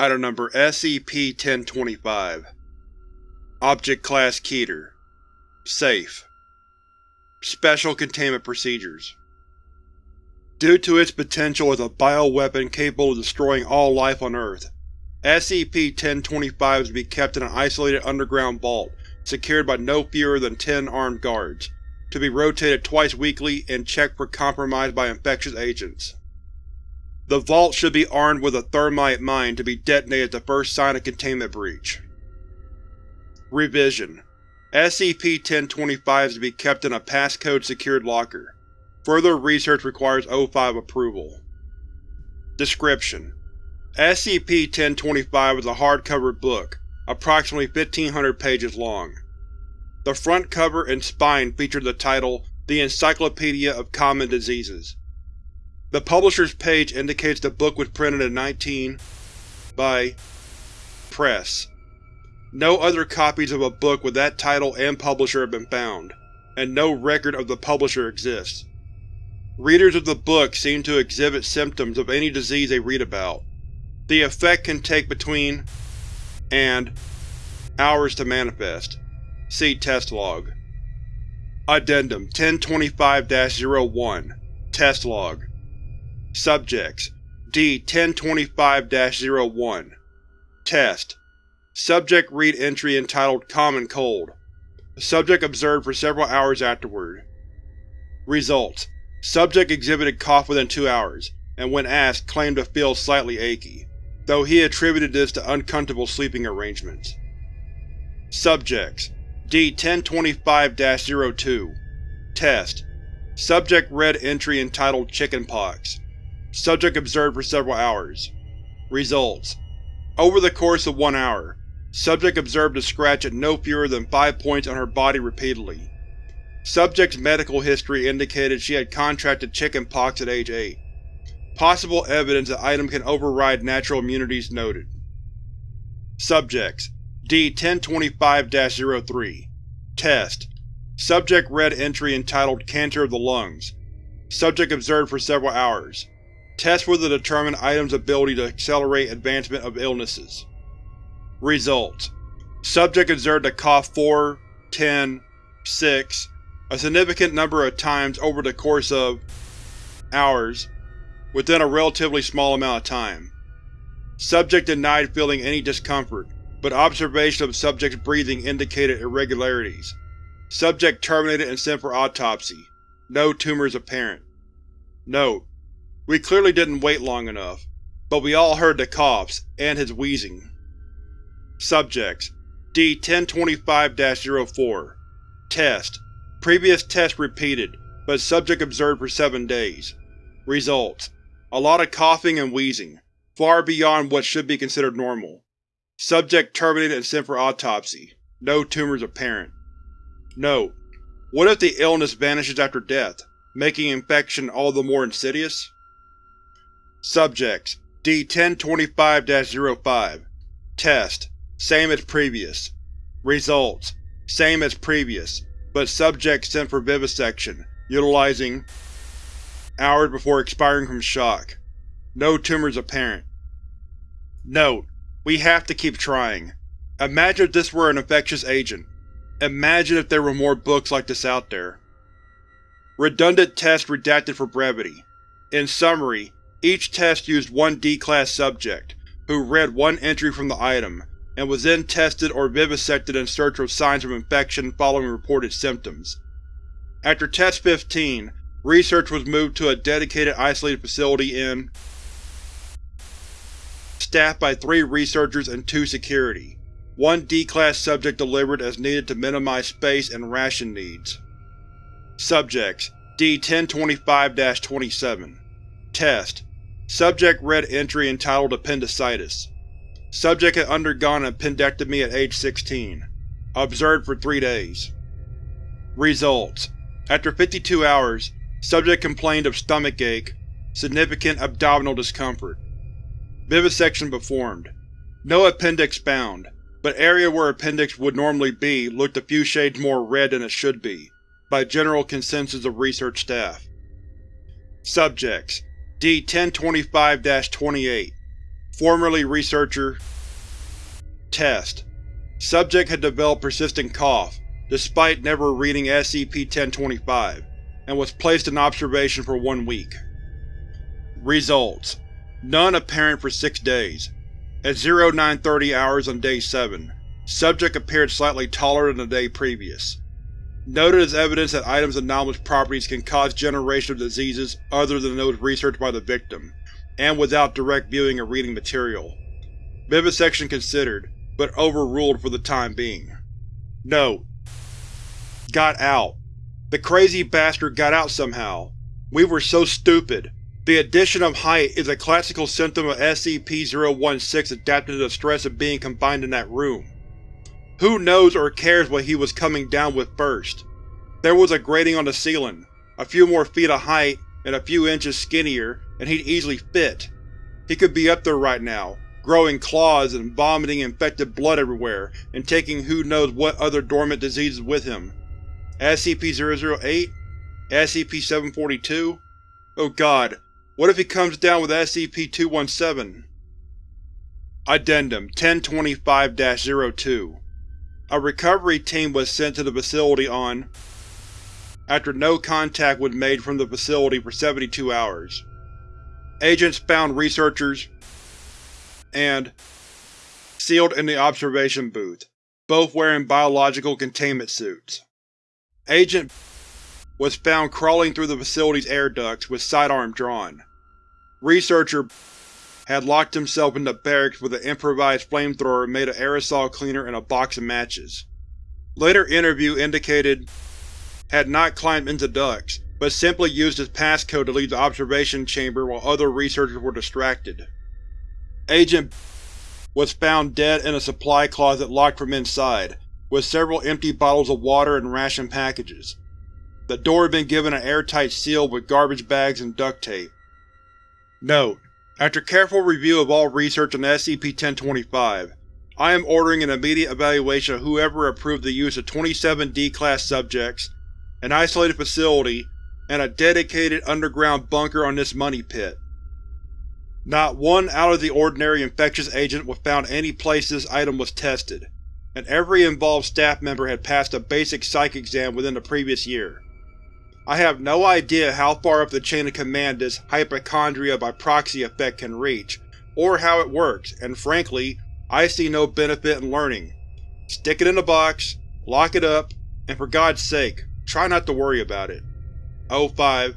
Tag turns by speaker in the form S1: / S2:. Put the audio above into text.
S1: Item Number SCP-1025 Object Class Keter Safe. Special Containment Procedures. Due to its potential as a bioweapon capable of destroying all life on Earth, SCP-1025 is to be kept in an isolated underground vault secured by no fewer than ten armed guards, to be rotated twice weekly and checked for compromise by infectious agents. The vault should be armed with a thermite mine to be detonated at the first sign of containment breach. Revision: SCP-1025 is to be kept in a passcode-secured locker. Further research requires O5 approval. Description: SCP-1025 is a hardcover book, approximately 1500 pages long. The front cover and spine feature the title The Encyclopedia of Common Diseases. The publisher's page indicates the book was printed in 19 by Press. No other copies of a book with that title and publisher have been found, and no record of the publisher exists. Readers of the book seem to exhibit symptoms of any disease they read about. The effect can take between and hours to manifest. See Test Log. Addendum 1025-01 Test Log Subjects D-1025-01 Test Subject read entry entitled Common Cold. Subject observed for several hours afterward. Results: Subject exhibited cough within two hours, and when asked claimed to feel slightly achy, though he attributed this to uncomfortable sleeping arrangements. Subjects D-1025-02 Test Subject read entry entitled Chickenpox. Subject observed for several hours. Results: Over the course of one hour, subject observed a scratch at no fewer than five points on her body repeatedly. Subject's medical history indicated she had contracted chickenpox at age 8. Possible evidence that item can override natural immunities noted. Subjects D-1025-03 Test Subject read entry entitled Cancer of the Lungs. Subject observed for several hours. Test with to determine item's ability to accelerate advancement of illnesses. Results: Subject observed to cough 4, 10, 6, a significant number of times over the course of hours, within a relatively small amount of time. Subject denied feeling any discomfort, but observation of subject's breathing indicated irregularities. Subject terminated and sent for autopsy. No tumors apparent. Note: we clearly didn't wait long enough, but we all heard the coughs, and his wheezing. Subjects D-1025-04 Test Previous test repeated, but subject observed for seven days. Results: A lot of coughing and wheezing, far beyond what should be considered normal. Subject terminated and sent for autopsy. No tumors apparent. Note: What if the illness vanishes after death, making infection all the more insidious? Subjects D-1025-05 Test Same as previous. Results: Same as previous, but subject sent for vivisection, utilizing hours before expiring from shock. No tumors apparent. Note: We have to keep trying. Imagine if this were an infectious agent. Imagine if there were more books like this out there. Redundant test redacted for brevity. In summary, each test used one D-Class subject, who read one entry from the item, and was then tested or vivisected in search of signs of infection following reported symptoms. After Test 15, research was moved to a dedicated isolated facility in staffed by three researchers and two security. One D-Class subject delivered as needed to minimize space and ration needs. Subjects D-1025-27 Test Subject read entry entitled Appendicitis. Subject had undergone an appendectomy at age 16. Observed for three days. Results: After 52 hours, subject complained of stomach ache, significant abdominal discomfort. Vivisection performed. No appendix found, but area where appendix would normally be looked a few shades more red than it should be, by general consensus of research staff. Subjects D-1025-28 Formerly researcher Test Subject had developed persistent cough, despite never reading SCP-1025, and was placed in observation for one week. Results: None apparent for six days. At 0930 hours on Day 7, subject appeared slightly taller than the day previous. Noted as evidence that items' anomalous properties can cause generation of diseases other than those researched by the victim, and without direct viewing or reading material. Vivisection considered, but overruled for the time being. Note: Got out. The crazy bastard got out somehow. We were so stupid. The addition of height is a classical symptom of SCP-016 adapted to the stress of being confined in that room. Who knows or cares what he was coming down with first? There was a grating on the ceiling, a few more feet of height, and a few inches skinnier, and he'd easily fit. He could be up there right now, growing claws and vomiting infected blood everywhere, and taking who knows what other dormant diseases with him. SCP-008? SCP-742? Oh god, what if he comes down with SCP-217? Addendum 1025-02 A recovery team was sent to the facility on after no contact was made from the facility for 72 hours. Agents found researchers and sealed in the observation booth, both wearing biological containment suits. Agent was found crawling through the facility's air ducts with sidearm drawn. Researcher had locked himself in the barracks with an improvised flamethrower made of aerosol cleaner and a box of matches. Later interview indicated had not climbed into ducts, but simply used his passcode to leave the observation chamber while other researchers were distracted. Agent was found dead in a supply closet locked from inside, with several empty bottles of water and ration packages. The door had been given an airtight seal with garbage bags and duct tape. Note: After careful review of all research on SCP-1025, I am ordering an immediate evaluation of whoever approved the use of 27 D-Class subjects, an isolated facility, and a dedicated underground bunker on this money pit. Not one out-of-the-ordinary infectious agent was found any place this item was tested, and every involved staff member had passed a basic psych exam within the previous year. I have no idea how far up the chain of command this hypochondria by proxy effect can reach, or how it works, and frankly, I see no benefit in learning. Stick it in a box, lock it up, and for God's sake, try not to worry about it. O5